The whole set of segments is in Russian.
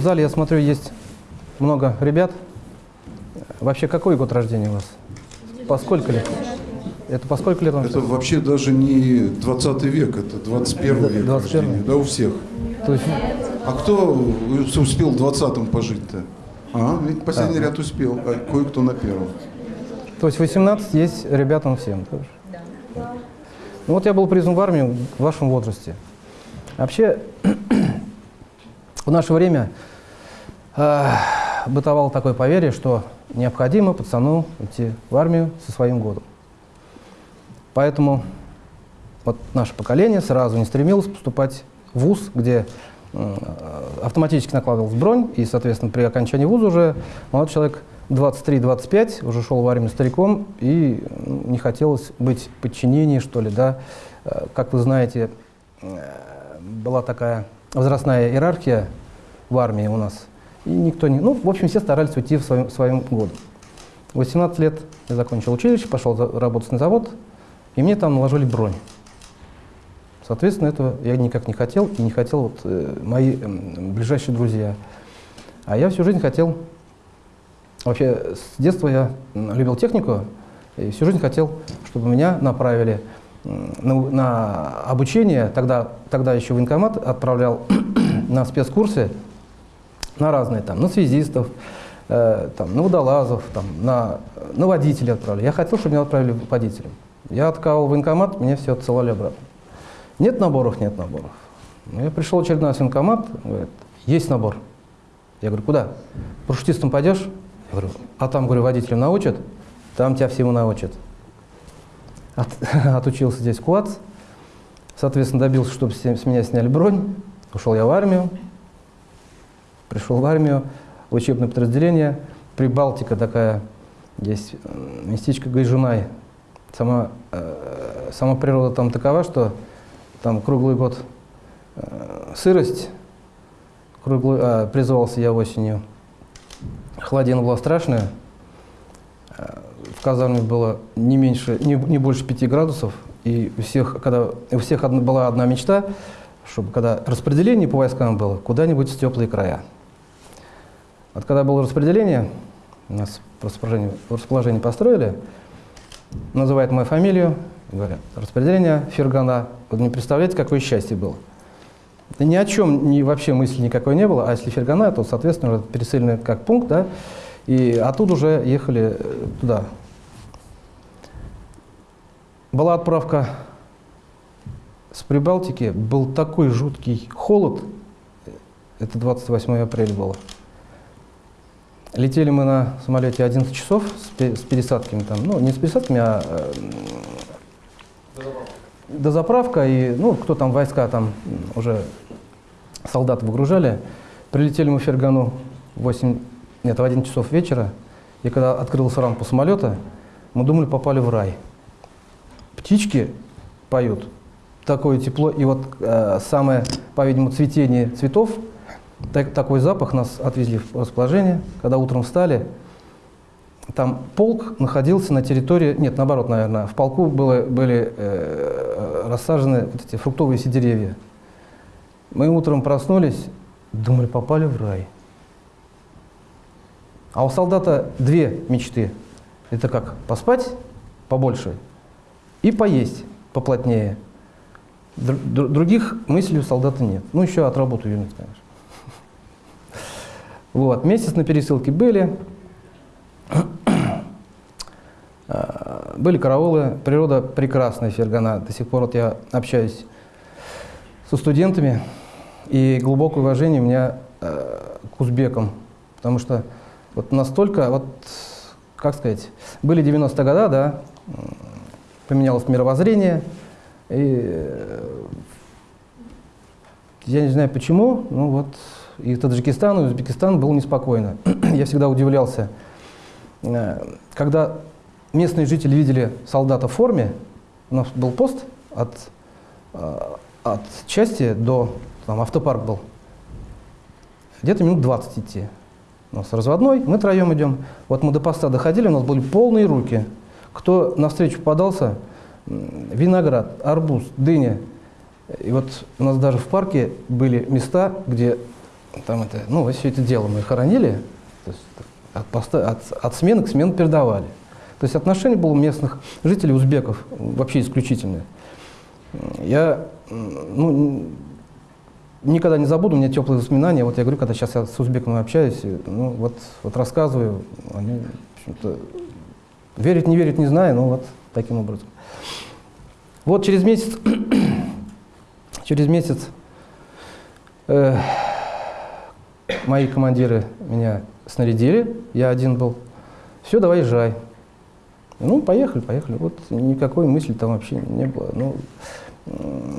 В зале, я смотрю, есть много ребят. Вообще, какой год рождения у вас? По сколько лет? Это по сколько лет? Это вообще даже не 20 век, это 21 век 21. рождения, да, у всех. То есть, А кто успел в 20-м пожить-то? А, последний ряд успел, а кое-кто на первом. то есть 18 есть ребятам всем тоже? Ну вот я был призван в армию в вашем возрасте. Вообще, в наше время бытовало такое поверье, что необходимо пацану идти в армию со своим годом. Поэтому вот наше поколение сразу не стремилось поступать в ВУЗ, где э, автоматически накладывалась бронь, и, соответственно, при окончании вуза уже молодой человек 23-25 уже шел в армию стариком, и ну, не хотелось быть в подчинении, что ли, да. Э, Как вы знаете, э, была такая возрастная иерархия в армии у нас, и никто не... Ну, в общем, все старались уйти в своем, своем году. В 18 лет я закончил училище, пошел работать на завод, и мне там наложили бронь. Соответственно, этого я никак не хотел, и не хотел вот, э, мои м, ближайшие друзья. А я всю жизнь хотел, вообще с детства я любил технику, и всю жизнь хотел, чтобы меня направили на, на обучение, тогда, тогда еще военкомат отправлял на спецкурсы, на разные, там, на связистов, э, там, на водолазов, там, на, на водителей отправляли. Я хотел, чтобы меня отправили водителем. Я откалывал военкомат, мне все отсылали обратно. Нет наборов, нет наборов. Ну, я пришел очередной в военкомат, говорит, есть набор. Я говорю, куда? Парашютистом пойдешь? Я говорю, а там, говорю, водителем научат? Там тебя всему научат. От- отучился здесь КУАЦ, соответственно, добился, чтобы с меня сняли бронь. Ушел я в армию, пришел в армию, в учебное подразделение. Прибалтика такая, есть местечко Гайжунай. Сама, э, сама природа там такова, что там круглый год э, сырость, круглый, а, призывался я осенью. Холодина была страшная. Э, В казарме было не меньше, не, не больше 5 градусов. И у всех, когда, у всех одна, была одна мечта, чтобы когда распределение по войскам было, куда-нибудь в теплые края. Вот когда было распределение, у нас в расположении построили, называют мою фамилию, говорят, распределение Фергана. Вы не представляете, какое счастье было. Да ни о чем ни, вообще мысли никакой не было, а если Фергана, то, соответственно, уже переселены как пункт, да, и оттуда уже ехали э, туда. Была отправка с Прибалтики, был такой жуткий холод, это 28 апреля было. Летели мы на самолете 11 часов с, пе- с пересадками там, ну не с пересадками, а э, дозаправка и, ну, кто там войска там уже солдат выгружали. Прилетели мы в Фергану в 8, нет, в 11 часов вечера, и когда открылась рампу самолета, мы думали, попали в рай. Птички поют, такое тепло, и вот э, самое, по-видимому, цветение цветов, так- такой запах нас отвезли в расположение, когда утром встали, там полк находился на территории, нет, наоборот, наверное, в полку было, были э, рассажены вот эти фруктовые все деревья. Мы утром проснулись, думали, попали в рай. А у солдата две мечты. Это как поспать побольше и поесть поплотнее. Др- др- других мыслей у солдата нет. Ну, еще от работы вернуть, конечно. Вот, месяц на пересылке были. А, Были караулы, природа прекрасная, Фергана. До сих пор вот я общаюсь со студентами, и глубокое уважение у меня э, к узбекам, потому что вот настолько, вот, как сказать, были 90-е годы, да, поменялось мировоззрение, и э, я не знаю почему, ну вот и Таджикистан, и Узбекистан было неспокойно. я всегда удивлялся, э, когда местные жители видели солдата в форме, у нас был пост от, э, от части до, там автопарк был, где-то минут 20 идти. У нас разводной, мы троем идем. Вот мы до поста доходили, у нас были полные руки. Кто навстречу попадался, виноград, арбуз, дыня. И вот у нас даже в парке были места, где там это, ну, все это дело мы хоронили, то есть от, поста- от, от смены к смене передавали. То есть отношение было у местных жителей, узбеков, вообще исключительное. Я ну, никогда не забуду, у меня теплые воспоминания. Вот я говорю, когда сейчас я с узбеками общаюсь, ну, вот, вот рассказываю, они, общем-то, верить, не верить, не знаю, но вот таким образом. Вот через месяц, через месяц э, мои командиры меня снарядили, я один был. Все, давай езжай. Ну, поехали, поехали. Вот никакой мысли там вообще не было. Ну,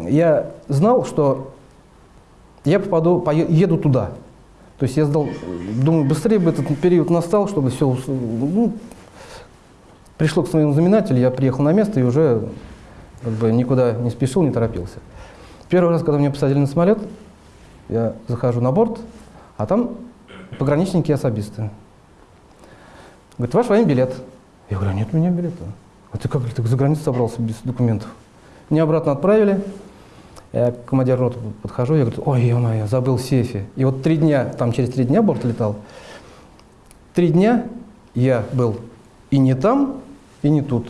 я знал, что я попаду, пое- еду туда. То есть я сдал, думаю, быстрее бы этот период настал, чтобы все, ну, пришло к своему знаменателю, я приехал на место и уже как бы никуда не спешил, не торопился. Первый раз, когда меня посадили на самолет, я захожу на борт, а там пограничники и особисты. Говорит, ваш военный билет. Я говорю, «А нет у меня билета. А ты как ты за границу собрался без документов? Меня обратно отправили. Я к командиру роты подхожу, я говорю, ой, ё-моё, забыл в сейфе. И вот три дня, там через три дня борт летал, три дня я был и не там, и не тут.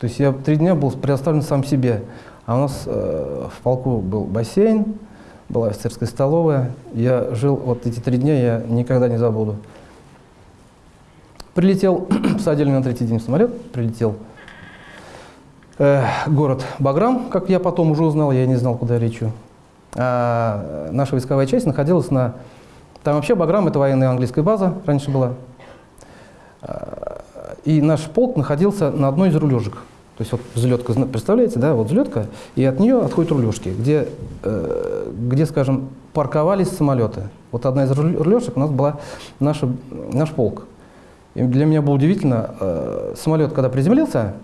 То есть я три дня был предоставлен сам себе. А у нас э, в полку был бассейн, была офицерская столовая. Я жил, вот эти три дня я никогда не забуду. Прилетел, посадили на третий день в самолет, прилетел э, город Баграм, как я потом уже узнал, я не знал, куда я лечу. А, э, наша войсковая часть находилась на... Там вообще Баграм – это военная английская база, раньше была. А, И наш полк находился на одной из рулежек. То есть вот взлетка, представляете, да, вот взлетка, и от нее отходят рулежки, где, э, где, скажем, парковались самолеты. Вот одна из рулежек у нас была наша, наш полк. И для меня было удивительно, э, самолет, когда приземлился,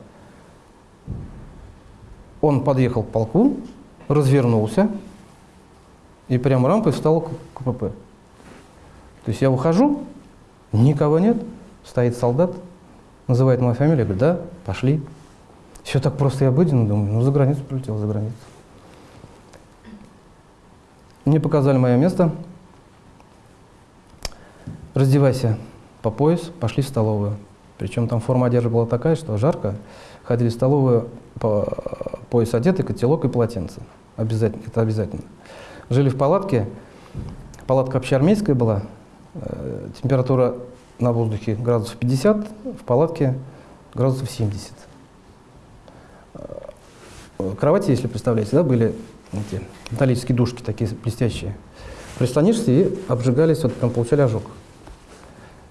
он подъехал к полку, развернулся и прямо рампой встал к КПП. То есть я выхожу, никого нет, стоит солдат, называет мою фамилию, я говорю, да, пошли. Все так просто и обыденно, думаю, ну за границу прилетел, за границу. Мне показали мое место. Раздевайся по пояс, пошли в столовую. Причем там форма одежды была такая, что жарко. Ходили в столовую по пояс одетый, котелок и полотенце. Обязательно, это обязательно. Жили в палатке. Палатка общеармейская была. Э, Температура на воздухе градусов 50, в палатке градусов 70. Кровати, если представляете, да, были эти металлические дужки такие блестящие. Прислонишься и обжигались, вот прям получали ожог.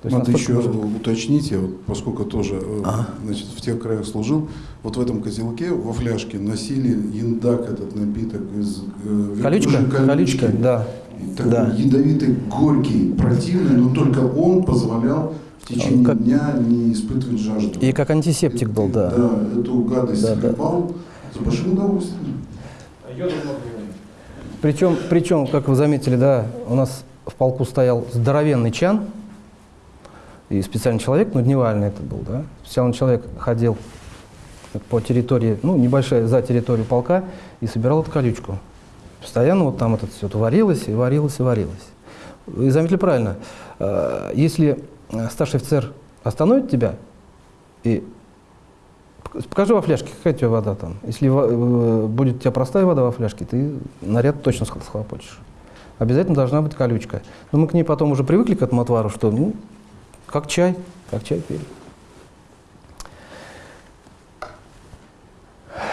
То есть Надо еще было- уточните, вот, поскольку тоже э, значит, в тех краях служил, вот в этом котелке во фляжке носили яндак, этот напиток из э, Колючка? верблюжьей Колючка, да. Такой Да. ядовитый, горький, противный, но только он позволял в течение Как- дня не испытывать жажду. И как антисептик был, да. Да, эту гадость Да, да. С большим удовольствием. Причем, причем, как вы заметили, да, у нас в полку стоял здоровенный чан, и специальный человек, ну, дневальный это был, да, специальный человек ходил по территории, ну, небольшая за территорию полка, и собирал эту колючку. Постоянно вот там это все варилось, и варилось, и варилось. Вы заметили правильно, э, если старший офицер остановит тебя и Покажи во фляжке, какая у тебя вода там. Если э, будет у тебя простая вода во фляжке, ты наряд точно сх- схлопочешь. Обязательно должна быть колючка. Но мы к ней потом уже привыкли к этому отвару, что ну, как чай, как чай пили.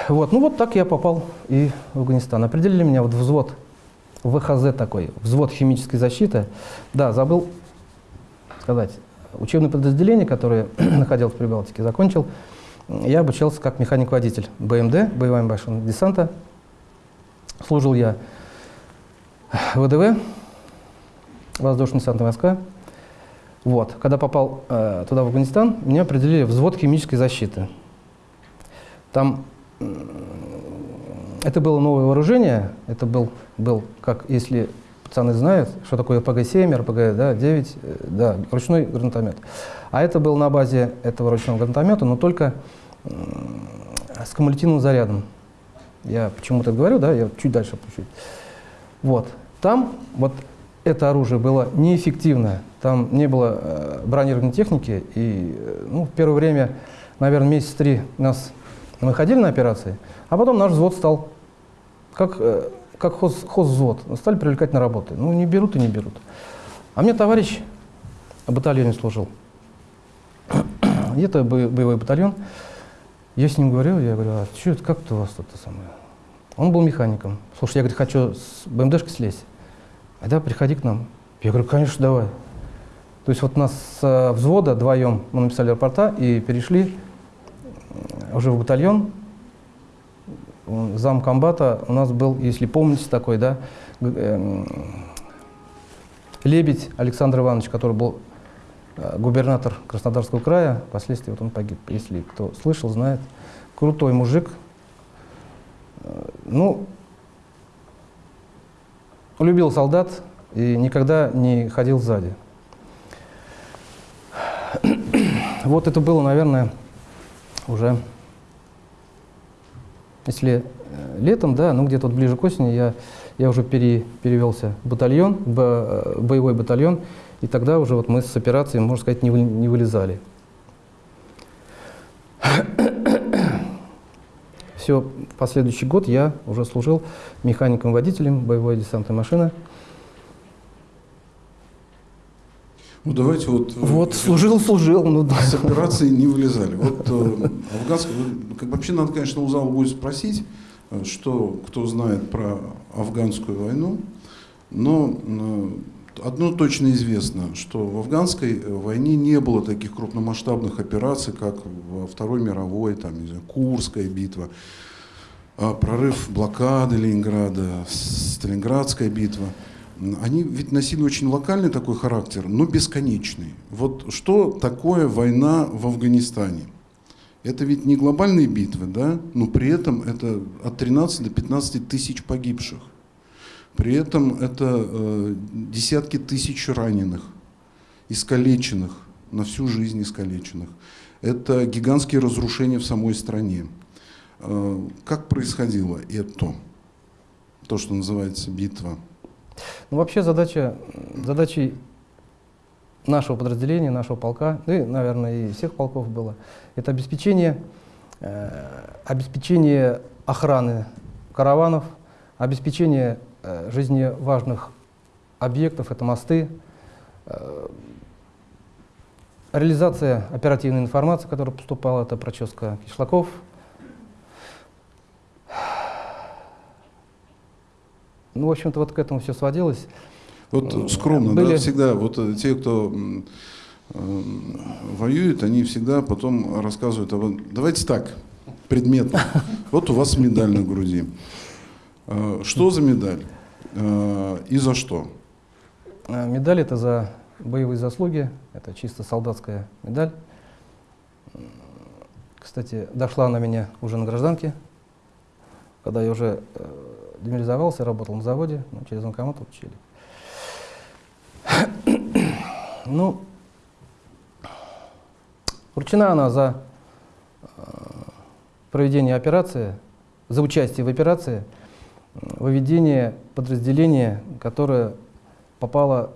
Вот, ну вот так я попал и в Афганистан. Определили меня вот взвод, ВХЗ такой, взвод химической защиты. Да, забыл сказать, учебное подразделение, которое находилось в Прибалтике, закончил. Я обучался как механик-водитель БМД, боевая машина десанта. Служил я ВДВ, воздушно-десантные войска. Вот. Когда попал э, туда, в Афганистан, меня определили в взвод химической защиты. Там это было новое вооружение, это был, был, как если пацаны знают, что такое РПГ-7, РПГ-9, э, да, ручной гранатомет. А это был на базе этого ручного гранатомета, но только с кумулятивным зарядом. Я почему-то говорю, да, я чуть дальше опущу. Вот. Там вот это оружие было неэффективное. Там не было э, бронированной техники. И э, ну, в первое время, наверное, месяц три нас мы на операции, а потом наш взвод стал как, э, как хоз, хозвзвод. Стали привлекать на работы. Ну, не берут и не берут. А мне товарищ в батальоне служил. Где-то бо- боевой батальон. Я с ним говорил, я говорю, а что это, как это у вас тут самое? Он был механиком. Слушай, я говорю, хочу с БМДшкой слезть. А да, приходи к нам. Я говорю, конечно, давай. То есть вот нас с взвода вдвоем мы написали рапорта и перешли уже в батальон. Зам комбата у нас был, если помните, такой, да, эм, Лебедь Александр Иванович, который был э, губернатор Краснодарского края, впоследствии вот он погиб, если кто слышал, знает. Крутой мужик. Э, Ну, любил солдат и никогда не ходил сзади. Вот это было, наверное, уже, если э, летом, да, ну где-то вот ближе к осени я, я уже пере- перевелся в батальон, бо- э, боевой батальон, и тогда уже вот мы с операцией, можно сказать, не, вы- не вылезали. Все, последующий год я уже служил механиком-водителем боевой десантной машины. Ну давайте вот... э, Вот, служил, служил. Ну, да. С операции не вылезали. Вот э, афганская, как, вообще надо, конечно, у зала будет спросить, э, что кто знает про афганскую войну, но э, одно точно известно, что в афганской войне не было таких крупномасштабных операций, как во Второй мировой, там, не знаю, Курская битва, а, прорыв блокады Ленинграда, Сталинградская битва. Они ведь носили очень локальный такой характер, но бесконечный. Вот что такое война в Афганистане? Это ведь не глобальные битвы, да, но при этом это от 13 до 15 тысяч погибших. При этом это э, десятки тысяч раненых, искалеченных, на всю жизнь искалеченных. Это гигантские разрушения в самой стране. Э, как происходило это? То, что называется битва. Ну, вообще задача, задачей нашего подразделения, нашего полка, ну и, наверное, и всех полков было, это обеспечение, э, обеспечение охраны караванов, обеспечение э, жизни важных объектов, это мосты, э, реализация оперативной информации, которая поступала, это проческа кишлаков. Ну, в общем-то, вот к этому все сводилось. Вот Э, скромно, были- да, всегда, вот э, те, кто э, воюет, они всегда потом рассказывают, а вот, давайте так, предметно. Вот у вас медаль на груди. Э, Что за медаль? И за что? Медаль это за боевые заслуги, это чисто солдатская медаль. Кстати, дошла она меня уже на гражданке, когда я уже э, демобилизовался, работал на заводе, ну, через военкомат учили. Ну, вручена она за э, проведение операции, за участие в операции, э, выведение подразделения, которое попало,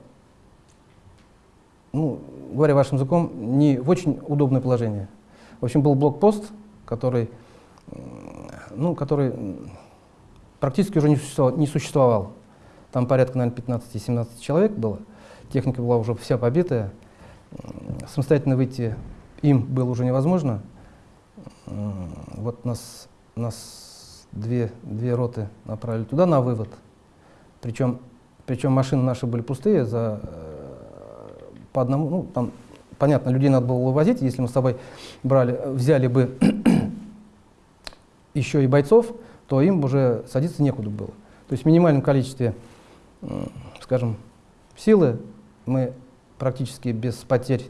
ну, говоря вашим языком, не в очень удобное положение. В общем, был блокпост, который, м, ну, который практически уже не существовал. Не существовал. Там порядка, наверное, 15-17 человек было. Техника была уже вся побитая. Самостоятельно выйти им было уже невозможно. Вот нас, нас две, две роты направили туда на вывод. Причем, причем машины наши были пустые за, э, по одному, ну, там, понятно, людей надо было вывозить, если мы с тобой брали, взяли бы еще и бойцов, то им уже садиться некуда было. То есть в минимальном количестве, скажем, силы мы практически без потерь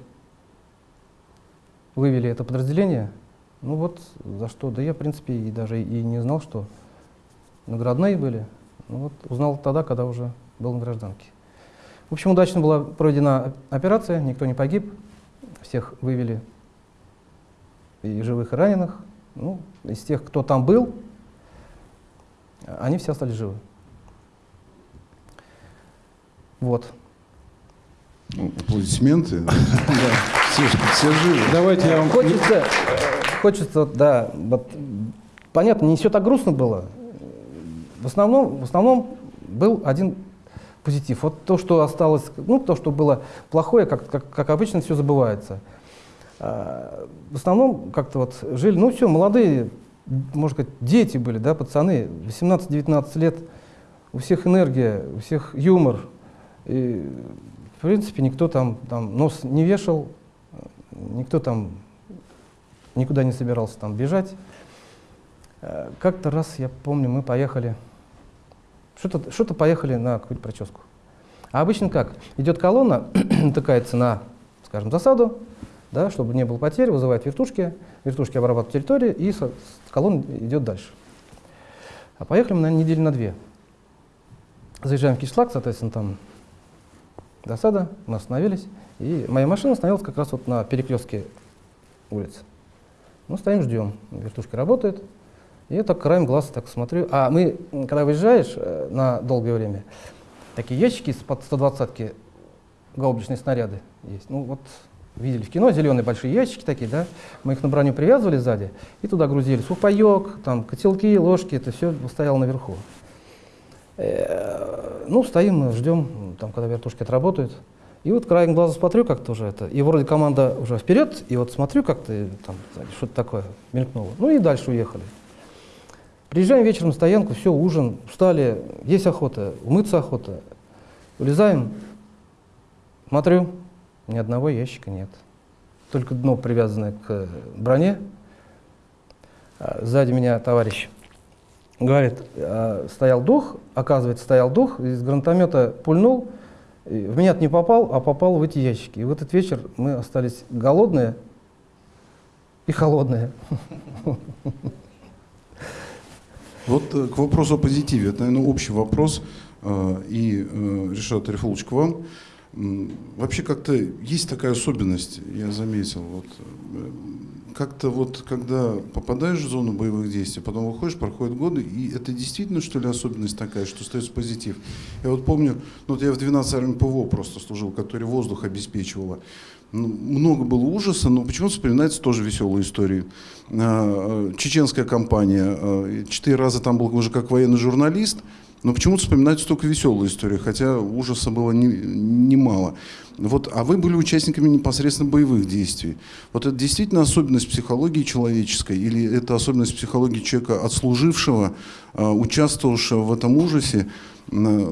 вывели это подразделение. Ну вот за что, да я в принципе и даже и не знал, что наградные были. Ну вот узнал тогда, когда уже был на гражданке. В общем, удачно была проведена операция, никто не погиб, всех вывели и живых, и раненых. Ну, из тех, кто там был, они все остались живы. Вот. Аплодисменты. Все живы. Давайте я вам... Хочется, э, хочется, да, вот, понятно, не все так грустно было. В основном, в основном был один позитив. Вот то, что осталось, ну, то, что было плохое, как, как, как обычно, все забывается. А, В основном как-то вот жили, ну все, молодые, можно сказать, дети были, да, пацаны, 18-19 лет, у всех энергия, у всех юмор. И, в принципе, никто там, там нос не вешал, никто там никуда не собирался там бежать. Э, Как-то раз, я помню, мы поехали, что-то что поехали на какую-то прическу. А обычно как? Идет колонна, натыкается на, скажем, засаду, да, чтобы не было потерь, вызывает вертушки, вертушки обрабатывают территорию, и с колонн идет дальше. А поехали мы, наверное, недели на две. Заезжаем в Кишлак, соответственно, там засада, мы остановились, и моя машина остановилась как раз вот на перекрестке улицы. Ну, стоим, ждем. Вертушка работает. И я так краем глаза так смотрю. А мы, когда выезжаешь э, на долгое время, такие ящики из-под 120-ки, гаубичные снаряды есть. Ну, вот видели в кино, зеленые большие ящики такие, да? Мы их на броню привязывали сзади и туда грузили сухпайок, там, котелки, ложки, это все стояло наверху. Э, Ну, стоим, ждем, там, когда вертушки отработают. И вот краем глаза смотрю как-то уже это. И вроде команда уже вперед, и вот смотрю как-то, и там что-то такое мелькнуло. Ну и дальше уехали. Приезжаем вечером на стоянку, все, ужин, встали, есть охота, умыться охота. Улезаем, смотрю, ни одного ящика нет. Только дно привязанное к броне. А Сзади меня товарищ говорит, а, стоял дух, оказывается, стоял дух, из гранатомета пульнул, в меня не попал, а попал в эти ящики. И в этот вечер мы остались голодные и холодные. Вот э, к вопросу о позитиве. Это, наверное, общий вопрос. э, И, э, Решат Арифулович, к вам. Вообще как-то есть такая особенность, я заметил. Вот, э, как-то вот, когда попадаешь в зону боевых действий, потом выходишь, проходят годы, и это действительно, что ли, особенность такая, что остается позитив. Я вот помню, ну вот я в 12 армии ПВО просто служил, который воздух обеспечивала. Ну, много было ужаса, но почему-то вспоминается тоже веселые истории. А, э, Чеченская кампания. э, Четыре раза там был уже как военный журналист, но почему-то вспоминаются только веселые истории, хотя ужаса было не- немало. Вот, а вы были участниками непосредственно боевых действий. Вот это действительно особенность психологии человеческой, или это особенность психологии человека, отслужившего, а, участвовавшего в этом ужасе,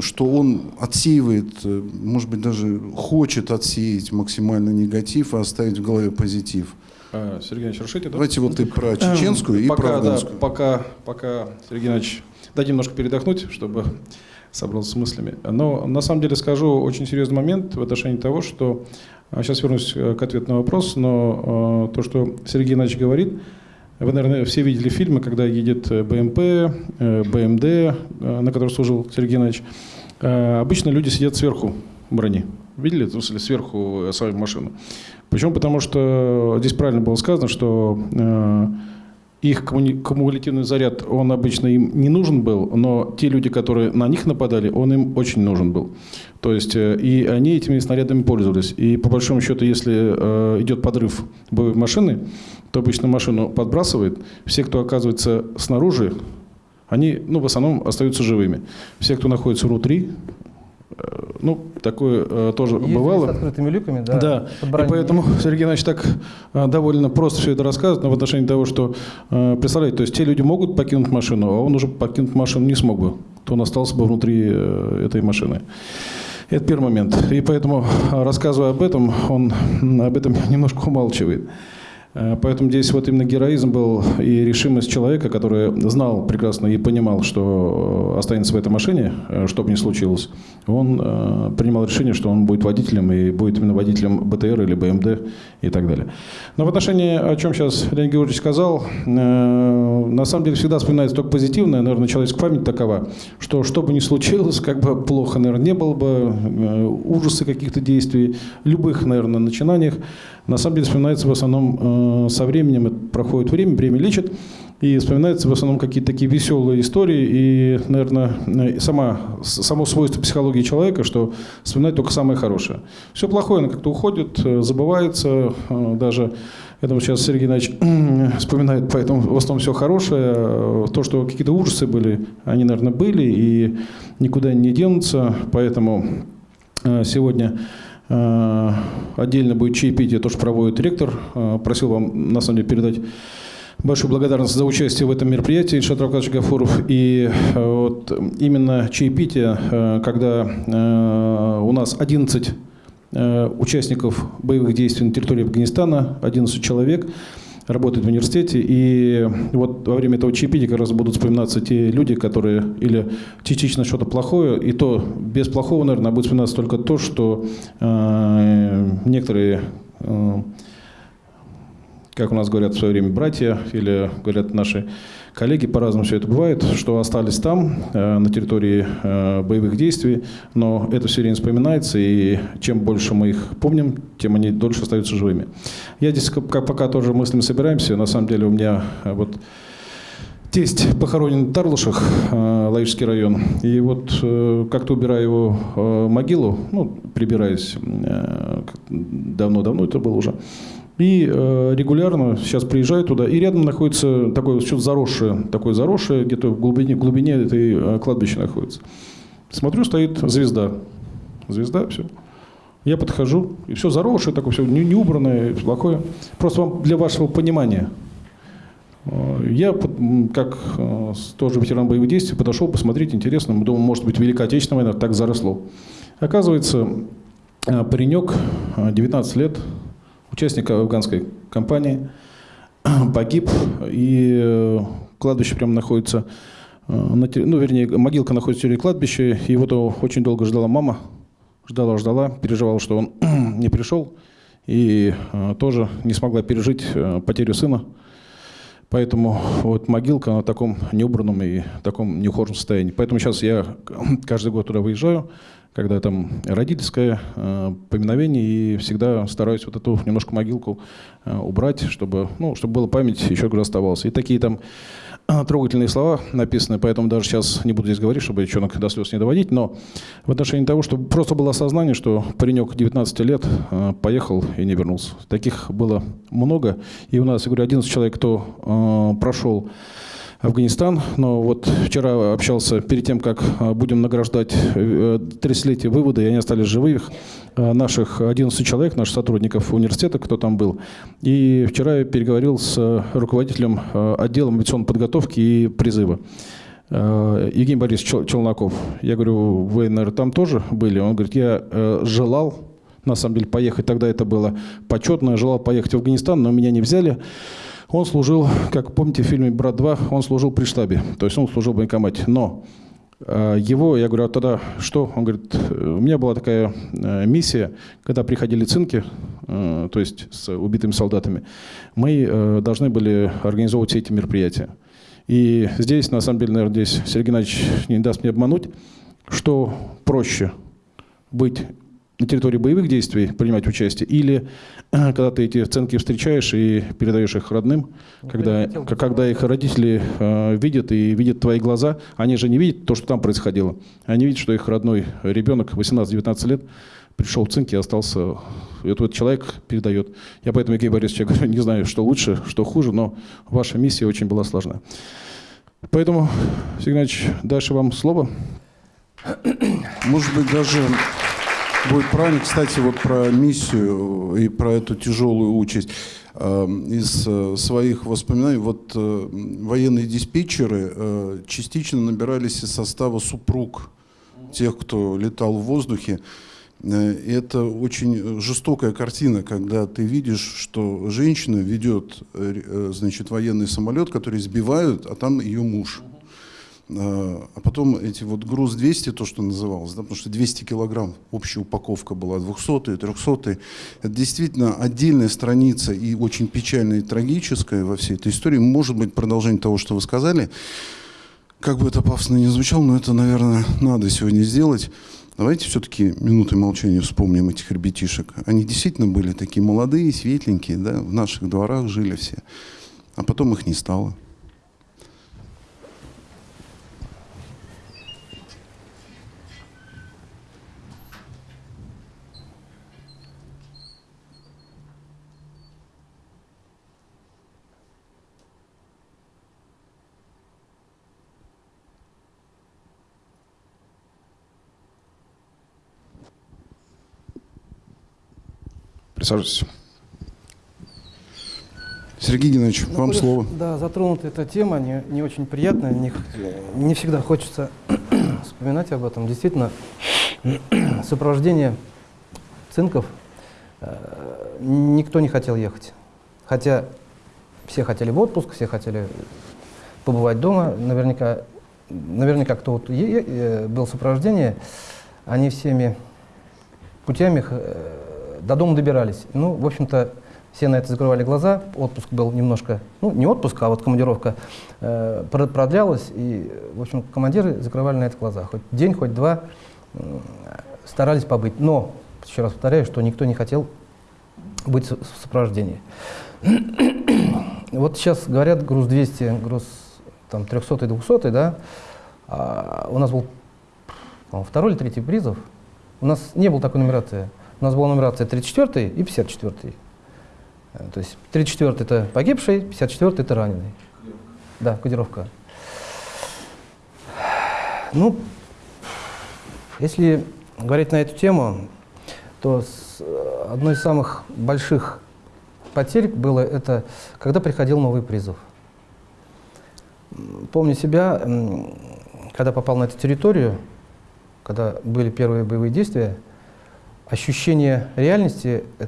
что он отсеивает, э, может быть, даже хочет отсеять максимально негатив и оставить в голове позитив. А, Сергей Иванович, решите, да? Давайте вот и про чеченскую, и пока, про да, афганскую. пока, пока, Сергей Иванович, дайте немножко передохнуть, чтобы собрался с мыслями. Но на самом деле скажу очень серьезный момент в отношении того, что... а, Сейчас вернусь э, к ответу на вопрос, но э, то, что Сергей Иванович говорит, вы, наверное, все видели фильмы, когда едет э, БМП, БМД, на котором служил Сергей Иванович. Обычно люди сидят сверху брони. Видели? В смысле, сверху свою машину. Почему? Потому что здесь правильно было сказано, что их кумулятивный заряд, он обычно им не нужен был, но те люди, которые на них нападали, он им очень нужен был. То есть, э, и они этими снарядами пользовались. И по большому счету, если э, идет подрыв боевой машины, то обычно машину подбрасывает. Все, кто оказывается снаружи, они, ну, в основном остаются живыми. Все, кто находится внутри, ну, такое э, тоже Ездили бывало. с открытыми люками, да. Да, и поэтому Сергей Иванович так э, довольно просто все это рассказывает, но в отношении того, что, э, представляете, то есть те люди могут покинуть машину, а он уже покинуть машину не смог бы, то он остался бы внутри э, этой машины. Это первый момент. И поэтому, э, рассказывая об этом, он об этом немножко умалчивает. Э, Поэтому здесь вот именно героизм был и решимость человека, который знал прекрасно и понимал, что э, останется в этой машине, э, что бы ни случилось. Он принимал решение, что он будет водителем и будет именно водителем БТР или БМД и так далее. Но в отношении, о чем сейчас Леонид Георгиевич сказал, на самом деле всегда вспоминается только позитивное, наверное, человеческая память такова, что что бы ни случилось, как бы плохо, наверное, не было бы, ужасы каких-то действий, любых, наверное, начинаниях, на самом деле вспоминается в основном э, со временем, это проходит время, время лечит, И вспоминаются в основном какие-то такие веселые истории. И, наверное, сама, само свойство психологии человека, что вспоминать только самое хорошее. Все плохое, оно как-то уходит, э, забывается. Э, даже, думаю, сейчас Сергей Иванович вспоминает, поэтому в основном все хорошее. Э, то, что какие-то ужасы были, они, наверное, были и никуда не денутся. Поэтому сегодня отдельно будет чаепитие, то, что проводит ректор. Просил вам, на самом деле, передать большую благодарность за участие в этом мероприятии, Ильшат Равкадович Гафуров. И э, вот именно чаепитие, э, когда э, у нас 11 участников боевых действий на территории Афганистана, 11 человек, работают в университете. И вот во время этого чаепития как раз будут вспоминаться те люди, которые или частично что-то плохое, и то без плохого, наверное, будет вспоминаться только то, что э, некоторые э, как у нас говорят в свое время братья, или говорят наши коллеги, по-разному все это бывает, что остались там, э, на территории э, боевых действий, но это все время вспоминается, и чем больше мы их помним, тем они дольше остаются живыми. Я здесь пока тоже мыслями собираемся, на самом деле у меня э, вот Тесть похоронен в Тарлушах, Лаишский район. И вот как-то убираю его могилу, ну, прибираюсь, давно-давно это было уже, и э, регулярно сейчас приезжаю туда, и рядом находится такое что-то заросшее, такое заросшее, где-то в глубине, глубине этой э, кладбища находится. Смотрю, стоит звезда. Звезда, все. Я подхожу, и все заросшее, такое все не, не убранное, плохое. Просто вам для вашего понимания. Э, я, как тоже ветеран боевых действий, подошел посмотреть, интересно. Думаю, может быть, Великая Отечественная война так заросло. Оказывается, паренек, 19 лет, участник афганской кампании, погиб, и э, кладбище прямо находится, э, ну, вернее, могилка находится в территории кладбища, и его очень долго ждала мама, ждала, ждала, переживала, что он не пришел, и э, тоже не смогла пережить потерю сына. Поэтому вот могилка на таком неубранном и таком неухоженном состоянии. Поэтому сейчас я каждый год туда выезжаю, когда там родительское э, поминовение, и всегда стараюсь вот эту немножко могилку э, убрать, чтобы, ну, чтобы была память еще раз оставалась. И такие там э, трогательные слова написаны, поэтому даже сейчас не буду здесь говорить, чтобы девчонок до слез не доводить, но в отношении того, что просто было осознание, что паренек 19 лет э, поехал и не вернулся. Таких было много, и у нас, я говорю, 11 человек, кто э, прошел Афганистан. Но вот вчера общался перед тем, как а, будем награждать 30-летие э, вывода, и они остались живых, а, наших 11 человек, наших сотрудников университета, кто там был. И вчера я переговорил с руководителем а, отдела авиационной подготовки и призыва. Евгений Борисович Челноков. Я говорю, вы, наверное, там тоже были? Он говорит, я э, желал, на самом деле, поехать. Тогда это было почетно. Желал поехать в Афганистан, но меня не взяли. Он служил, как помните в фильме «Брат 2», он служил при штабе, то есть он служил в военкомате. Но э, его, я говорю, а тогда что? Он говорит, у меня была такая э, миссия, когда приходили цинки, э, то есть с убитыми солдатами, мы должны были организовывать все эти мероприятия. И здесь, на самом деле, наверное, здесь Сергей Геннадьевич не даст мне обмануть, что проще быть на территории боевых действий принимать участие, или э, когда ты эти оценки встречаешь и передаешь их родным, ну, когда, когда их родители э, видят и видят твои глаза, они же не видят то, что там происходило. Они видят, что их родной ребенок 18-19 лет пришел в цинк и остался, и этот человек передает. Я поэтому, Евгений Борисович, я говорю, не знаю, что лучше, что хуже, но ваша миссия очень была сложна. Поэтому, Сергей дальше вам слово. Может быть, даже будет правильно. Кстати, вот про миссию и про эту тяжелую участь эм, из э, своих воспоминаний. Вот э, военные диспетчеры э, частично набирались из состава супруг тех, кто летал в воздухе. Это очень жестокая картина, когда ты видишь, что женщина ведет значит, военный самолет, который сбивают, а там ее муж. А, а потом эти вот груз 200, то, что называлось, да, потому что 200 килограмм общая упаковка была, 200 300 Это действительно отдельная страница и очень печальная и трагическая во всей этой истории. Может быть, продолжение того, что вы сказали. Как бы это пафосно не звучало, но это, наверное, надо сегодня сделать. Давайте все-таки минуты молчания вспомним этих ребятишек. Они действительно были такие молодые, светленькие, да, в наших дворах жили все. А потом их не стало. Присаживайтесь. Сергей Геннадьевич, Ну, вам слово. Да, затронута эта тема, не, не очень приятная, не, не всегда хочется вспоминать об этом. Действительно, сопровождение цинков э, никто не хотел ехать. Хотя все хотели в отпуск, все хотели побывать дома. Наверняка, наверняка кто вот е- е- э, был в сопровождении, они всеми путями э, до дома добирались. Ну, в общем-то, все на это закрывали глаза. Отпуск был немножко, ну, не отпуск, а вот командировка э, про- продлялась. И, в общем, командиры закрывали на это глаза. Хоть день, хоть два м, старались побыть. Но, еще раз повторяю, что никто не хотел быть в сопровождении. Вот сейчас говорят груз 200, груз там 300 200, да, а у нас был второй или третий призов. У нас не было такой нумерации. У нас была нумерация 34 и 54. Э, То есть 34 это погибший, 54 это раненый. Да, кодировка. Ну, если говорить на эту тему, то э, одной из самых больших потерь было это, когда приходил новый призыв. Помню себя, когда попал на эту территорию, когда были первые боевые действия, ощущение реальности э,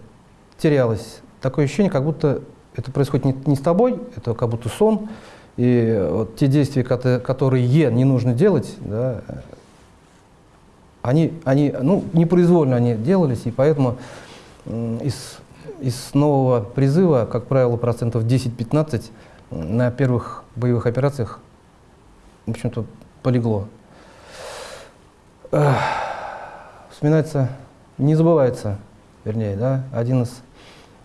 терялось. Такое ощущение, как будто это происходит не, не с тобой, это как будто сон. И вот те действия, кото- которые не нужно делать, да, э, они, они, ну, непроизвольно они делались, и поэтому из, из нового призыва, как правило, процентов 10-15 на первых боевых операциях, в общем-то, полегло. Вспоминается, не забывается, вернее, да, один из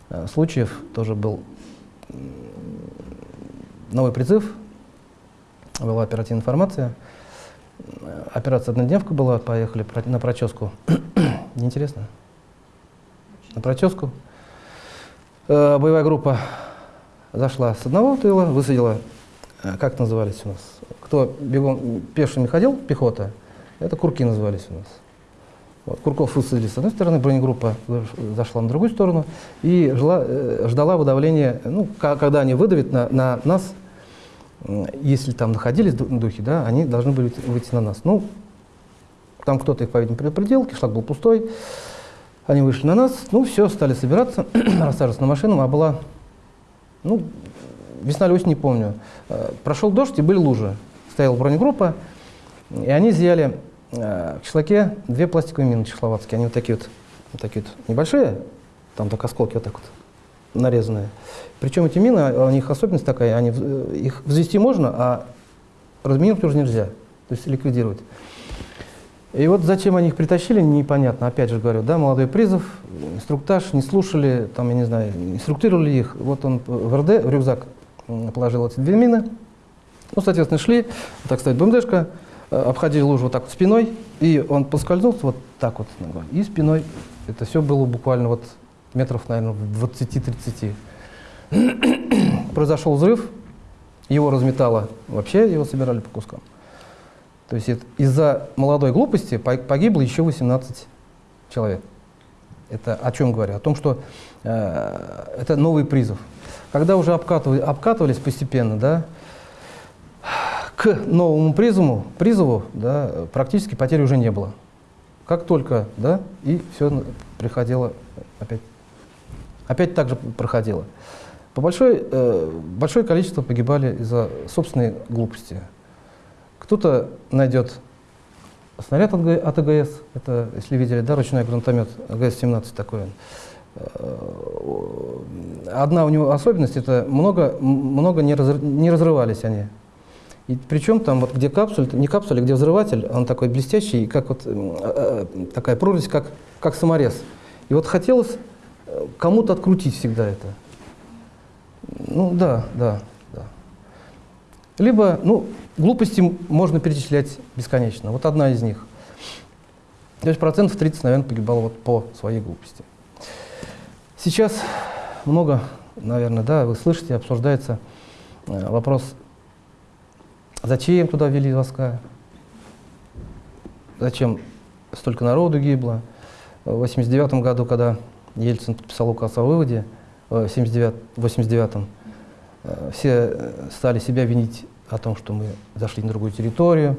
э, случаев тоже был новый призыв, была оперативная информация, Э, операция однодневка была, поехали на проческу. Неинтересно? На проческу. Э, боевая группа зашла с одного тыла, высадила, как назывались у нас, кто бегом пешими ходил, пехота, это курки назывались у нас. Вот, Курков высадили с одной стороны, бронегруппа заш- зашла на другую сторону и жила, э, ждала выдавления, ну, когда они выдавят на, на нас, если там находились ду- духи, да, они должны были выйти- на нас. Ну, там кто-то их, по-видимому, предупредил, кишлак был пустой, они вышли на нас, ну, все, стали собираться, рассаживаться на машину, а была, ну, весна или осень, не помню. Э, Прошел дождь и были лужи. Стояла бронегруппа, и они изъяли в кишлаке две пластиковые мины чехословацкие. Они вот такие вот, вот такие вот небольшие, там только осколки вот так вот нарезанные. Причем эти мины, а у них особенность такая, они, э, их взвести можно, а разминировать уже нельзя, то есть ликвидировать. И вот зачем они их притащили, непонятно. Опять же говорю, да, молодой призыв, инструктаж, не слушали, там, я не знаю, инструктировали их. Вот он в РД, в рюкзак положил эти две мины. Ну, соответственно, шли, так стоит БМДшка, э, обходили лужу вот так вот спиной, и он поскользнулся вот так вот. И спиной, это все было буквально вот метров, наверное, в 20-30. Произошел взрыв, его разметало, вообще его собирали по кускам. То есть из-за молодой глупости по- погибло еще 18 человек. Это о чем говорю? О том, что э, это новый призыв. Когда уже обкатывали, обкатывались постепенно, да, к новому призыву, призыву да, практически потери уже не было. Как только, да, и все приходило опять. Опять так же проходило. По большой, э, большое количество погибали из-за собственной глупости. Кто-то найдет снаряд от, от АГС, это, если видели, да, ручной гранатомет АГС-17 такой. он. Э, Одна у него особенность, это много, много не, разр- не разрывались они. И причем там вот где капсуль, не капсуль, а где взрыватель, он такой блестящий, как вот э, э, такая прорезь, как, как саморез. И вот хотелось э, кому-то открутить всегда это. Ну да, да, да. Либо, ну, глупости можно перечислять бесконечно. Вот одна из них. То есть процентов 30, наверное, погибало вот по своей глупости. Сейчас много, наверное, да, вы слышите, обсуждается э, вопрос, зачем туда ввели войска, зачем столько народу гибло. В 89 году, когда Ельцин подписал указ о выводе э, в 79, 89-м, э, все э, стали себя винить о том, что мы зашли на другую территорию.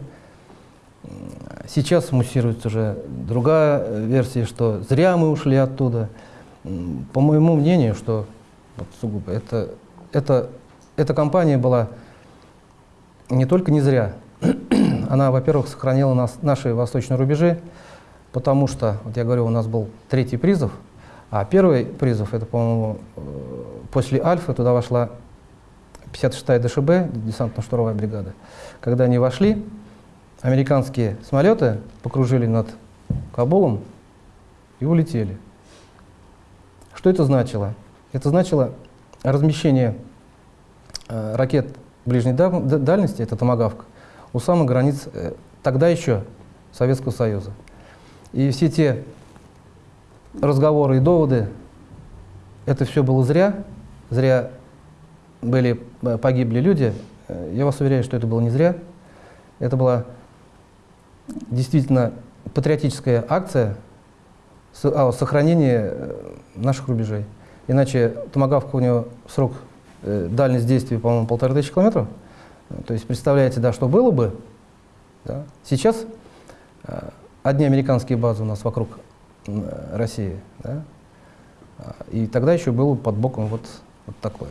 Сейчас муссируется уже другая версия, что зря мы ушли оттуда. По моему мнению, что вот сугубо это, это, эта кампания была не только не зря, она, во-первых, сохранила нас, наши восточные рубежи, потому что, вот я говорю, у нас был третий призыв, а первый призыв, это, по-моему, э, после Альфа туда вошла 56-я ДШБ, десантно-штурмовая бригада. Когда они вошли, американские самолеты покружили над Кабулом и улетели. Что это значило? Это значило размещение э, ракет ближней дальности, это «Томагавк», у самых границ э, тогда еще Советского Союза. И все те разговоры и доводы, это все было зря, зря были, э, погибли люди. Э, Я вас уверяю, что это было не зря. Это была действительно патриотическая акция о сохранении э, наших рубежей. Иначе томагавка у него срок дальность действия, по-моему, полторы тысячи километров. Э, То есть представляете, да, что было бы. да. Сейчас э, одни американские базы у нас вокруг э, России. Да? И тогда еще было под боком вот, вот такое.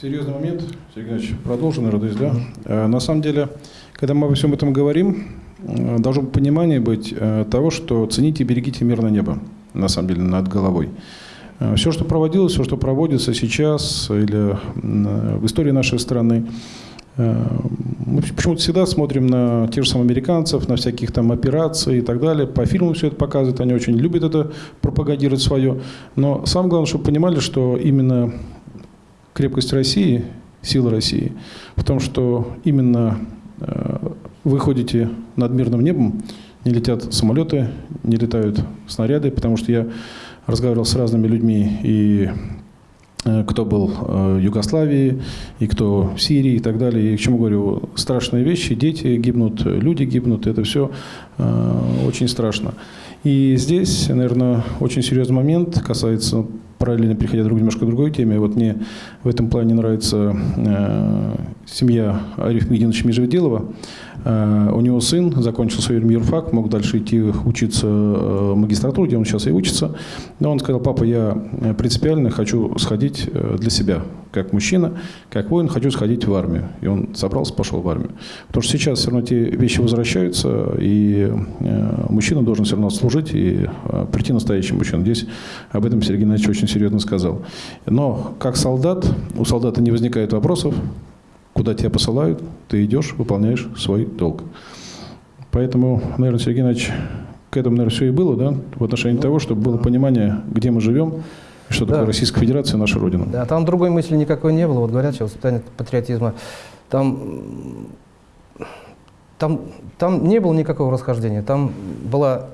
Серьезный момент, Сергей Геннадьевич, продолжим, наверное, да? Э, На самом деле, когда мы обо всем этом говорим, э, должно понимание быть э, того, что цените и берегите мирное небо, на самом деле, над головой. Все, что проводилось, все, что проводится сейчас или м, в истории нашей страны, э, мы почему-то всегда смотрим на тех же самых американцев, на всяких там операций и так далее. По фильмам все это показывают, они очень любят это пропагандировать свое. Но самое главное, чтобы понимали, что именно крепость России, сила России, в том, что именно э, вы ходите над мирным небом, не летят самолеты, не летают снаряды, потому что я разговаривал с разными людьми, и э, кто был э, в Югославии, и кто в Сирии и так далее. И к чему говорю, страшные вещи, дети гибнут, люди гибнут, это все очень страшно. И здесь, наверное, очень серьезный момент касается, параллельно переходя к немножко другой теме, вот мне в этом плане нравится э, семья Ариф Мединовича Межведелова. Э, у него сын закончил свой юрфак, мог дальше идти учиться э, в магистратуру, где он сейчас и учится. Но он сказал, папа, я э, принципиально хочу сходить э, для себя, как мужчина, как воин, хочу сходить в армию. И он собрался, пошел в армию. Потому что сейчас все равно эти вещи возвращаются, и э, мужчина должен все равно служить и э, прийти настоящим мужчиной. Здесь об этом Сергей Геннадьевич очень серьезно сказал. Но как солдат, у солдата не возникает вопросов, куда тебя посылают, ты идешь, выполняешь свой долг. Поэтому, наверное, Сергей Геннадьевич, к этому, наверное, все и было, да, в отношении того, чтобы было понимание, где мы живем, что Да. такое Российская Федерация, наша Родина. Да, там другой мысли никакой не было. Вот говорят сейчас воспитание патриотизма. Там, там, там не было никакого расхождения. Там была...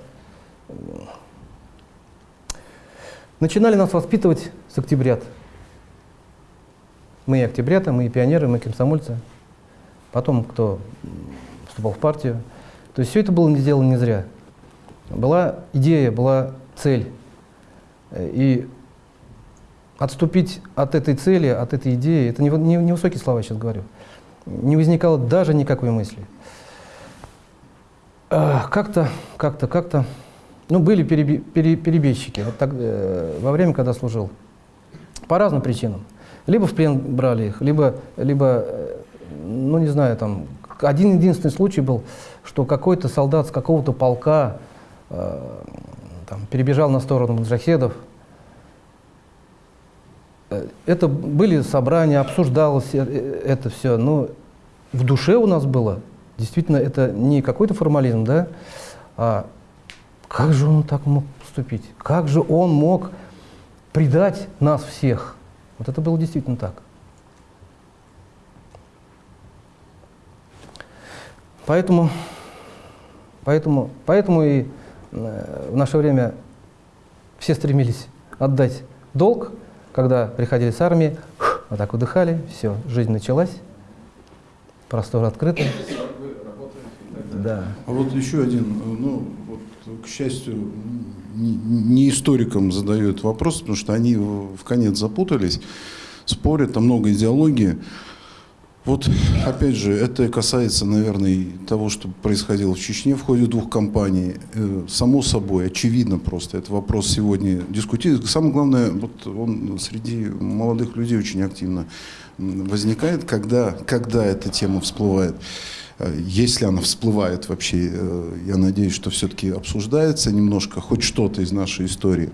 Начинали нас воспитывать с октябрят. Мы и октябрята, мы и пионеры, мы комсомольцы. Потом, кто вступал в партию. То есть все это было сделано не зря. Была идея, была цель. И отступить от этой цели, от этой идеи, это не, не, не высокие слова я сейчас говорю, не возникало даже никакой мысли. А, Как-то, как-то, как-то, ну, были переби- пере- перебежчики вот так, э, во время, когда служил, по разным причинам. Либо в плен брали их, либо, либо э, ну, не знаю, там, один единственный случай был, что какой-то солдат с какого-то полка э, там, перебежал на сторону маджахедов, Э, это были собрания, обсуждалось э, это все, но в душе у нас было, действительно, это не какой-то формализм, да, а как же он так мог поступить? Как же он мог предать нас всех? Вот это было действительно так. Поэтому, поэтому, поэтому и э, в наше время все стремились отдать долг, когда приходили с армии, вот так выдыхали, все, жизнь началась, простор открыты. Да. А вот еще один, э, ну, вот к счастью, не историкам задают вопрос, потому что они в конец запутались, спорят, там много идеологии. Вот, опять же, это касается, наверное, того, что происходило в Чечне в ходе двух кампаний. Э, само собой, очевидно просто, это вопрос сегодня дискутируется. Самое главное, вот он среди молодых людей очень активно возникает, когда, когда эта тема всплывает. Э, если она всплывает вообще, э, я надеюсь, что все-таки обсуждается немножко, хоть что-то из нашей истории.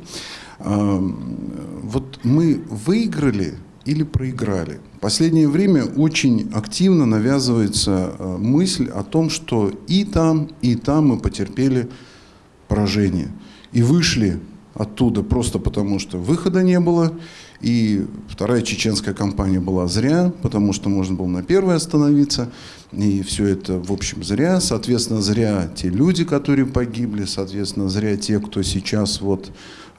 Вот мы выиграли или проиграли. В последнее время очень активно навязывается э, мысль о том, что и там, и там мы потерпели поражение. И вышли оттуда просто потому, что выхода не было. И вторая чеченская кампания была зря, потому что можно было на первой остановиться. И все это, в общем, зря. Соответственно, зря те люди, которые погибли. Соответственно, зря те, кто сейчас вот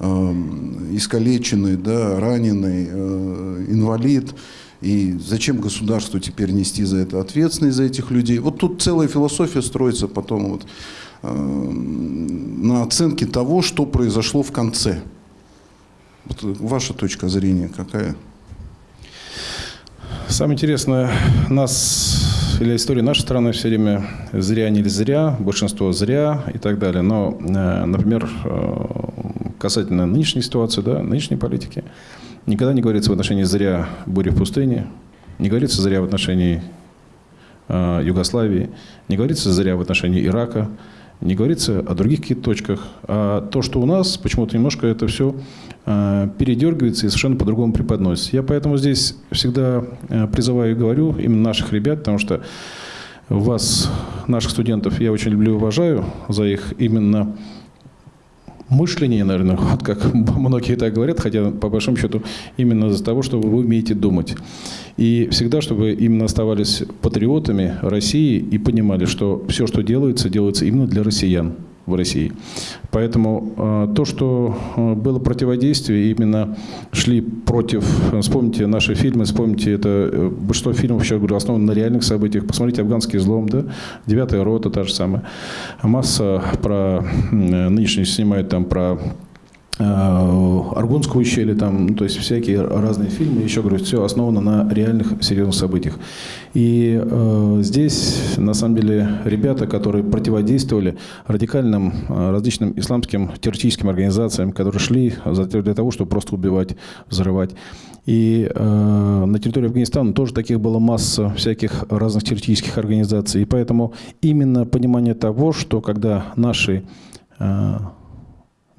Эм, искалеченный, да, раненый, э, инвалид. И зачем государству теперь нести за это ответственность, за этих людей? Вот тут целая философия строится потом вот, э, на оценке того, что произошло в конце. Вот ваша точка зрения какая? Самое интересное, нас или история нашей страны все время зря, не зря, большинство зря и так далее. Но, э, например, касательно нынешней ситуации, да, нынешней политики, никогда не говорится в отношении зря бури в пустыне, не говорится зря в отношении э, Югославии, не говорится зря в отношении Ирака, не говорится о других каких-то точках. А то, что у нас, почему-то немножко это все э, передергивается и совершенно по-другому преподносится. Я поэтому здесь всегда э, призываю и говорю именно наших ребят, потому что вас, наших студентов, я очень люблю и уважаю за их именно мышление, наверное, вот как многие так говорят, хотя по большому счету именно из-за того, что вы умеете думать. И всегда, чтобы именно оставались патриотами России и понимали, что все, что делается, делается именно для россиян в России. Поэтому э, то, что э, было противодействие, именно шли против, вспомните наши фильмы, вспомните это, э, большинство фильмов, сейчас говорю, основано на реальных событиях, посмотрите «Афганский злом», да, «Девятая рота» та же самая. Масса про, нынешний снимают там про Аргунского ущелья, там, ну, то есть всякие разные фильмы, еще говорю, все основано на реальных серьезных событиях. И э, здесь, на самом деле, ребята, которые противодействовали радикальным э, различным исламским террористическим организациям, которые шли для того, чтобы просто убивать, взрывать. И э, на территории Афганистана тоже таких было масса всяких разных террористических организаций. И поэтому именно понимание того, что когда наши э,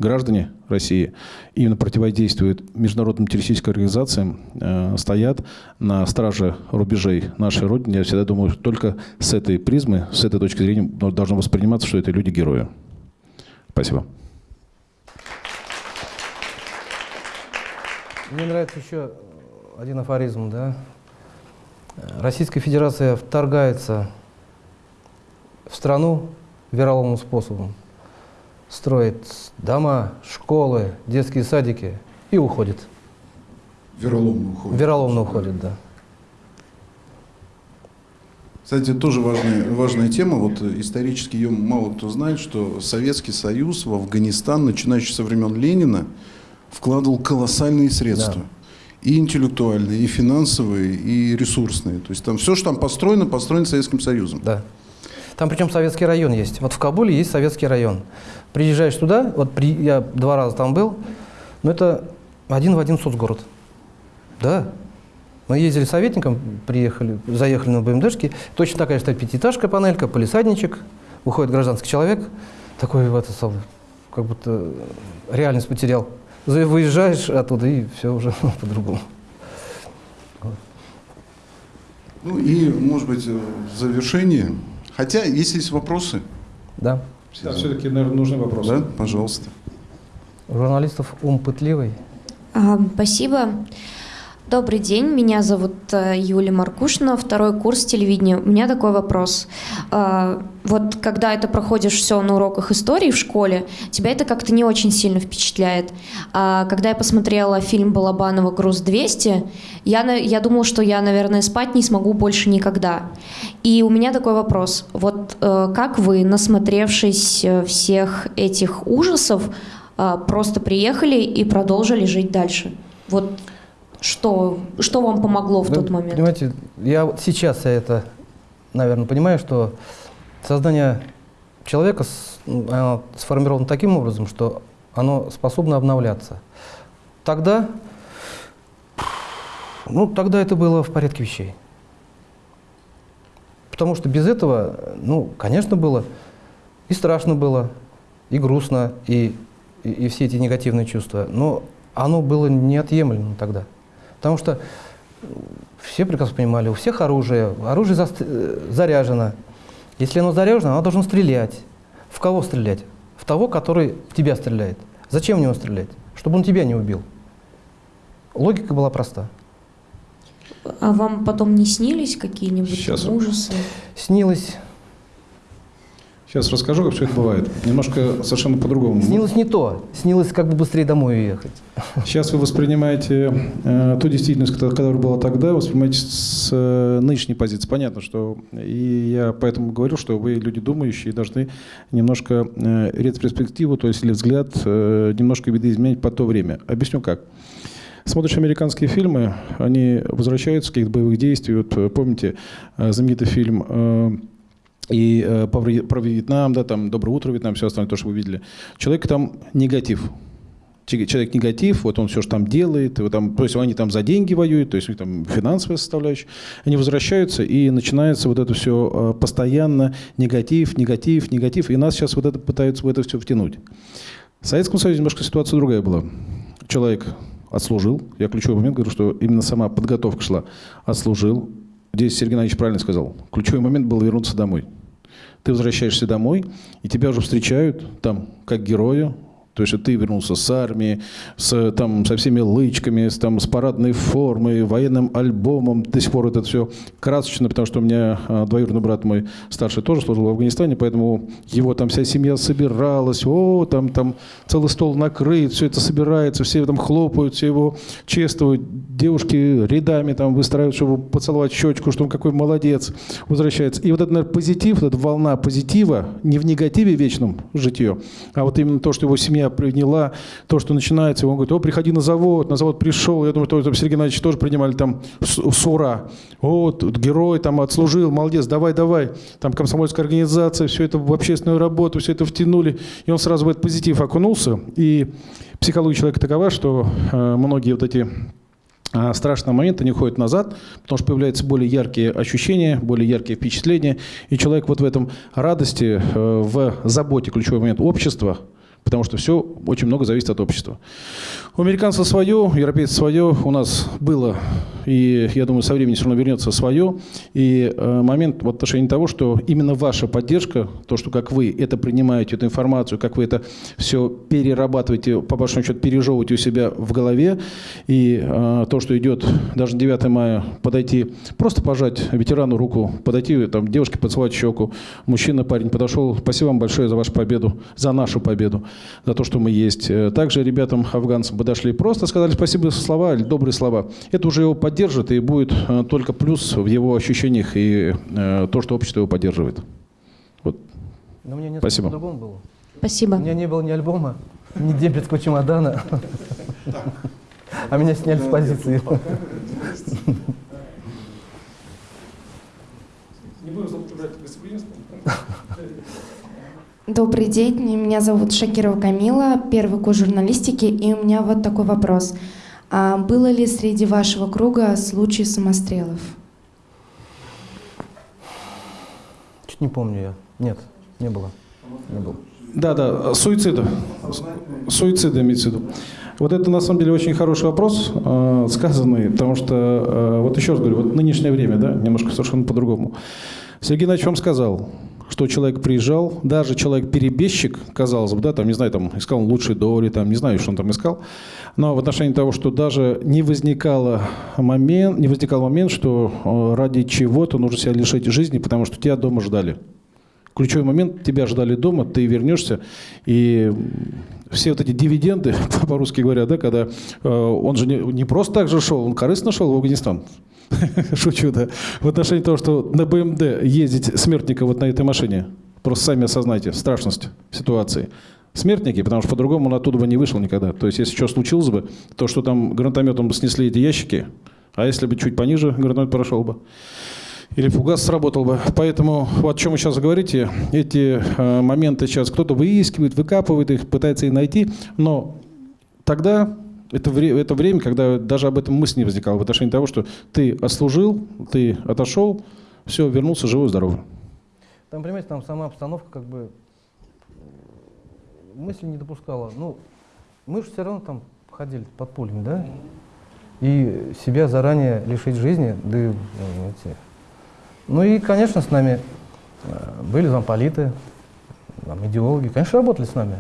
граждане России именно противодействуют международным террористическим организациям, э, стоят на страже рубежей нашей Родины. Я всегда думаю, только с этой призмы, с этой точки зрения должно восприниматься, что это люди-герои. Спасибо. Мне нравится еще один афоризм, да? Российская Федерация вторгается в страну вероломным способом строит дома, школы, детские садики и уходит. Вероломно уходит. Вероломно уходит, да. Кстати, тоже важная, важная тема. Вот исторически ее мало кто знает, что Советский Союз в Афганистан, начинающий со времен Ленина, вкладывал колоссальные средства. Да. И интеллектуальные, и финансовые, и ресурсные. То есть там все, что там построено, построено Советским Союзом. Да. Там причем советский район есть. Вот в Кабуле есть советский район. Приезжаешь туда, вот при, я два раза там был, но это один в один соцгород. Да. Мы ездили советником, приехали, заехали на БМДшке, точно такая же пятиэтажка, панелька, полисадничек, выходит гражданский человек, такой вот, как будто реальность потерял. Выезжаешь оттуда, и все уже по-другому. Ну и, может быть, в завершение, хотя, если есть вопросы. Да. Да, все-таки, наверное, нужны вопросы. Да, пожалуйста. У журналистов ум пытливый. А, спасибо. Добрый день, меня зовут э, Юлия Маркушина, второй курс телевидения. У меня такой вопрос. А, вот когда это проходишь все на уроках истории в школе, тебя это как-то не очень сильно впечатляет. А когда я посмотрела фильм Балабанова «Груз-200», я, я думала, что я, наверное, спать не смогу больше никогда. И у меня такой вопрос. Вот э, как вы, насмотревшись э, всех этих ужасов, э, просто приехали и продолжили жить дальше? Вот что, что вам помогло в Вы тот момент? Понимаете, я вот сейчас я это, наверное, понимаю, что создание человека с- оно сформировано таким образом, что оно способно обновляться. Тогда, ну, тогда это было в порядке вещей. Потому что без этого, ну, конечно, было и страшно было, и грустно, и, и, и все эти негативные чувства. Но оно было неотъемлемо тогда. Потому что все прекрасно понимали, у всех оружие, оружие заст- э, заряжено. Если оно заряжено, оно должно стрелять. В кого стрелять? В того, который в тебя стреляет. Зачем в него стрелять? Чтобы он тебя не убил. Логика была проста. А вам потом не снились какие-нибудь ужасы? Снилось, Сейчас расскажу, как все это бывает. Немножко совершенно по-другому. снилось не то. Снилось, как бы быстрее домой уехать. Сейчас вы воспринимаете э, ту действительность, которая, была тогда, воспринимаете с э, нынешней позиции. Понятно, что и я поэтому говорю, что вы люди думающие, должны немножко э, ретроспективу, то есть или взгляд, э, немножко видоизменять по то время. Объясню как. Смотришь американские фильмы, они возвращаются с каких-то боевых действий. Вот э, помните э, знаменитый фильм э, и э, про Вьетнам, да, там «Доброе утро, Вьетнам», все остальное, то, что вы видели. Человек там негатив. Че- Человек негатив, вот он все, что там делает, вот там, то есть они там за деньги воюют, то есть там финансовая составляющая. Они возвращаются, и начинается вот это все постоянно негатив, негатив, негатив. И нас сейчас вот это пытаются в это все втянуть. В Советском Союзе немножко ситуация другая была. Человек отслужил, я ключевой момент говорю, что именно сама подготовка шла, отслужил. Здесь Сергей Геннадьевич правильно сказал. Ключевой момент был вернуться домой. Ты возвращаешься домой, и тебя уже встречают там как героя, то есть ты вернулся с армии, с, там, со всеми лычками, с, там, с парадной формой, военным альбомом. До сих пор это все красочно, потому что у меня а, двоюродный брат мой старший тоже служил в Афганистане, поэтому его там вся семья собиралась, о, там, там целый стол накрыт, все это собирается, все там хлопают, все его чествуют, девушки рядами там выстраивают, чтобы поцеловать щечку, что он какой молодец, возвращается. И вот этот, наверное, позитив, вот эта волна позитива, не в негативе вечном житье, а вот именно то, что его семья приняла, то, что начинается, он говорит, о, приходи на завод, на завод пришел, я думаю, что Сергей Геннадьевич тоже принимали там с, ура, о, тут герой там отслужил, молодец, давай, давай, там комсомольская организация, все это в общественную работу, все это втянули, и он сразу в этот позитив окунулся, и психология человека такова, что э, многие вот эти а страшные моменты не уходят назад, потому что появляются более яркие ощущения, более яркие впечатления, и человек вот в этом радости, э, в заботе, ключевой момент общества, потому что все очень много зависит от общества. У американцев свое, у европейцев свое, у нас было, и я думаю, со временем все равно вернется свое. И э, момент в отношении того, что именно ваша поддержка, то, что как вы это принимаете, эту информацию, как вы это все перерабатываете, по большому счету пережевываете у себя в голове, и э, то, что идет даже 9 мая, подойти, просто пожать ветерану руку, подойти, там, девушке поцеловать щеку, мужчина, парень подошел, спасибо вам большое за вашу победу, за нашу победу, за то, что мы есть. Э, Также ребятам, афганцам подошли, просто сказали спасибо за слова, или добрые слова. Это уже его поддержит и будет э, только плюс в его ощущениях и э, то, что общество его поддерживает. Вот. Но мне несколько Спасибо. по-другому было. Спасибо. У меня не было ни альбома, ни дебетского чемодана. А меня сняли с позиции. Добрый день, меня зовут Шакирова Камила, первый курс журналистики, и у меня вот такой вопрос. А было ли среди вашего круга случаи самострелов? Чуть не помню я. Нет, не было. Не было. Да, да, суицида. С- Суицида имеется в виду. Вот это на самом деле очень хороший вопрос, э, сказанный, потому что, э, вот еще раз говорю, вот нынешнее время, да, немножко совершенно по-другому. Сергей Геннадьевич вам сказал, что человек приезжал, даже человек-перебежчик, казалось бы, да, там, не знаю, там, искал лучшие доли, там, не знаю, что он там искал, но в отношении того, что даже не возникало момент, не возникал момент, что э, ради чего-то нужно себя лишить жизни, потому что тебя дома ждали. Ключевой момент, тебя ждали дома, ты вернешься, и все вот эти дивиденды, по-русски говоря, да, когда э, он же не, не просто так же шел, он корыстно шел в Афганистан. Шучу, да. В отношении того, что на БМД ездить смертника вот на этой машине, просто сами осознайте страшность ситуации. Смертники, потому что по-другому он оттуда бы не вышел никогда. То есть, если что случилось бы, то, что там гранатометом бы снесли эти ящики, а если бы чуть пониже гранатомет прошел бы, или фугас сработал бы. Поэтому вот о чем вы сейчас говорите, эти э, моменты сейчас кто-то выискивает, выкапывает их, пытается их найти, но тогда это, вре- это время, когда даже об этом мысль не возникала в отношении того, что ты отслужил, ты отошел, все, вернулся живой, здоровый. Там, понимаете, там сама обстановка как бы м, мысли не допускала. Ну, мы же все равно там ходили под пулями, да? И себя заранее лишить жизни, да и, ну, и, конечно, с нами э, были замполиты, там, идеологи, конечно, работали с нами.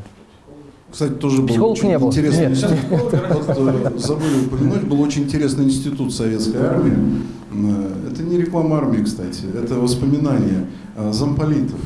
Кстати, тоже был Психолог очень не был. интересный Нет. институт. Забыли упомянуть, был очень интересный институт советской армии. Э, Это не реклама армии, кстати, это воспоминания э, замполитов.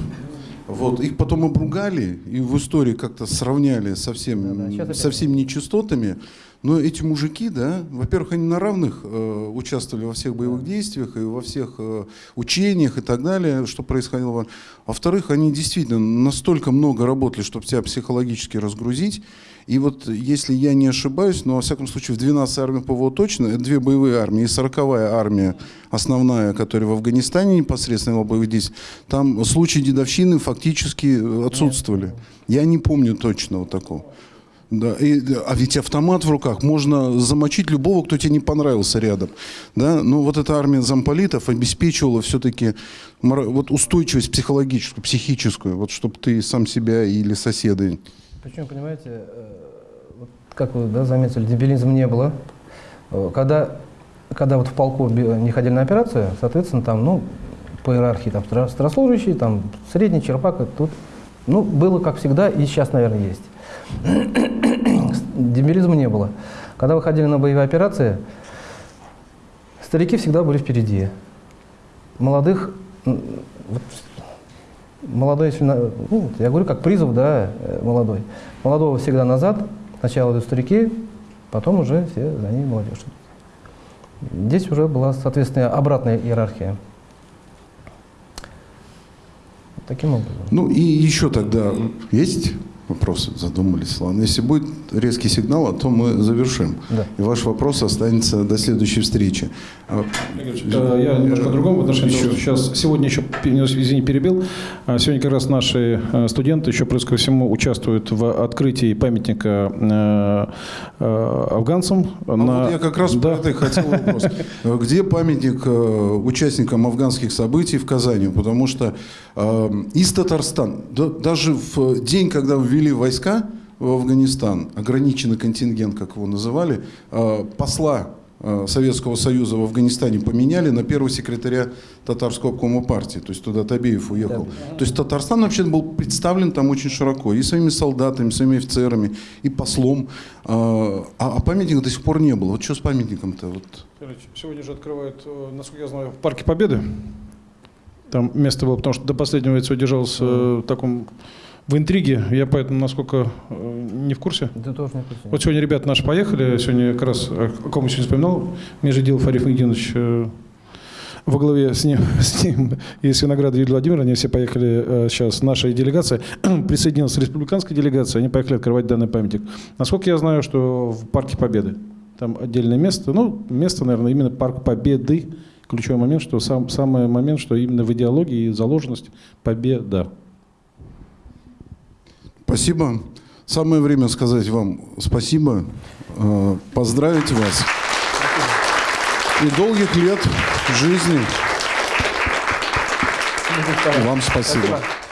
Вот, их потом обругали и в истории как-то сравняли со, всем, щас опять. со всеми нечистотами. Но эти мужики, да, во-первых, они на равных э, участвовали во всех боевых действиях и во всех э, учениях и так далее, что происходило. Во-вторых, они действительно настолько много работали, чтобы себя психологически разгрузить. И вот, если я не ошибаюсь, но, во всяком случае, в 12-й армии ПВО точно, это две боевые армии, и 40-я армия, основная, которая в Афганистане непосредственно вела боевых действий, там случаи дедовщины фактически э, отсутствовали. Я не помню точно вот такого. Да, и, а ведь автомат в руках, можно замочить любого, кто тебе не понравился рядом. Да? Но вот эта армия замполитов обеспечивала все-таки вот устойчивость психологическую, психическую, вот чтобы ты сам себя или соседа Причем, понимаете, э, вот как вы да, заметили, дебилизма не было. Э, Когда, когда вот в полку не ходили на операцию, соответственно, там, ну, по иерархии, там, старослужащий, там, средний черпак, тут, ну, было как всегда, и сейчас, наверное, есть. Дебилизма не было. Когда выходили на боевые операции, старики всегда были впереди. Молодых, вот молодой, ну, я говорю, как призыв, да, э, молодой. Молодого всегда назад, сначала идут старики, потом уже все за ними молодежь. Здесь уже была, соответственно, обратная иерархия. Таким образом. Ну и еще тогда есть вопросы? Задумались. Ладно, если будет резкий сигнал, а то мы завершим. Да. И ваш вопрос останется до следующей встречи. А, Э, Я немножко по-другому в отношении что сейчас, сегодня еще, извини, перебил, А сегодня как раз наши э, студенты еще плюс ко всему участвуют в открытии памятника э, э, афганцам. А вот я как раз Да. про это и хотел вопрос. Э, Где памятник э, участникам афганских событий в Казани? Потому что э, из Татарстана, да- даже в день, когда ввели войска в Афганистан, ограниченный контингент, как его называли, э, посла э, Советского Союза в Афганистане поменяли на первого секретаря татарского обкома партии. То есть туда Табеев уехал. То есть Татарстан вообще был представлен там очень широко. И своими солдатами, своими офицерами, и послом. А, а памятника до сих пор не было. Вот что с памятником-то? Вот. Сегодня же открывают, э, насколько я знаю, в Парке Победы. Там место было, потому что до последнего лицо держалось э, в таком в интриге. Я поэтому, насколько э, не в курсе. Это тоже не курсе. Вот сегодня ребята наши поехали, сегодня как раз, о ком я сегодня вспоминал, Межедилов Ариф Магдинович э, во главе с ним, с ним и с Винограда Юлия Владимировна, они все поехали э, сейчас, наша делегация, присоединилась республиканская делегация, они поехали открывать данный памятник. Насколько я знаю, что в Парке Победы, там отдельное место, ну, место, наверное, именно Парк Победы, ключевой момент, что сам, самый момент, что именно в идеологии заложенность победа. Спасибо. Самое время сказать вам спасибо, э, поздравить вас. И долгих лет жизни. Вам спасибо. Спасибо.